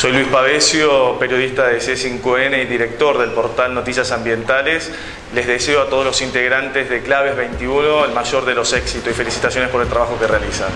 Soy Luis Pavesio, periodista de C5N y director del portal Noticias Ambientales. Les deseo a todos los integrantes de Claves 21 el mayor de los éxitos y felicitaciones por el trabajo que realizan.